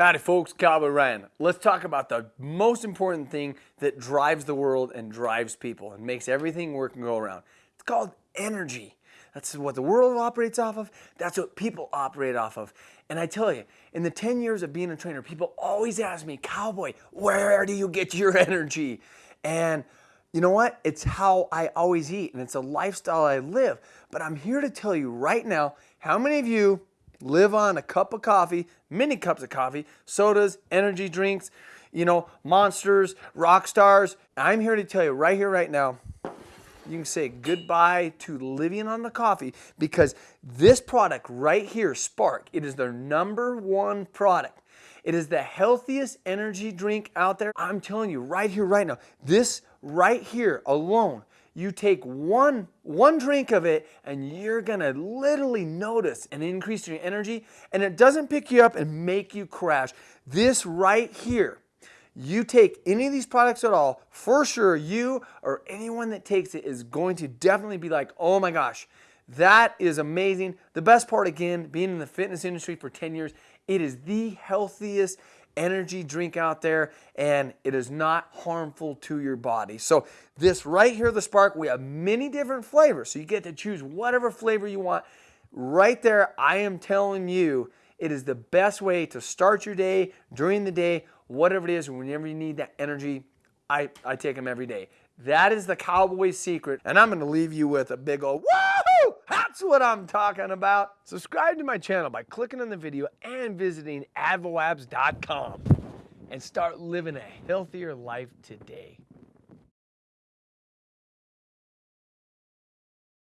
Howdy folks, Cowboy Ryan. Let's talk about the most important thing that drives the world and drives people and makes everything work and go around. It's called energy. That's what the world operates off of. That's what people operate off of. And I tell you, in the 10 years of being a trainer, people always ask me, Cowboy, where do you get your energy? And you know what? It's how I always eat and it's a lifestyle I live. But I'm here to tell you right now, how many of you live on a cup of coffee, many cups of coffee, sodas, energy drinks, you know, monsters, rock stars. I'm here to tell you right here, right now, you can say goodbye to living on the coffee because this product right here, Spark, it is their number one product. It is the healthiest energy drink out there. I'm telling you right here, right now, this right here alone you take one, one drink of it and you're gonna literally notice an increase in your energy and it doesn't pick you up and make you crash. This right here, you take any of these products at all, for sure you or anyone that takes it is going to definitely be like, oh my gosh, that is amazing. The best part again, being in the fitness industry for 10 years, it is the healthiest energy drink out there and it is not harmful to your body. So this right here, the Spark, we have many different flavors. So you get to choose whatever flavor you want. Right there, I am telling you, it is the best way to start your day, during the day, whatever it is, whenever you need that energy, I, I take them every day. That is the cowboy secret. And I'm going to leave you with a big old woohoo! That's what I'm talking about. Subscribe to my channel by clicking on the video and visiting advolabs.com and start living a healthier life today.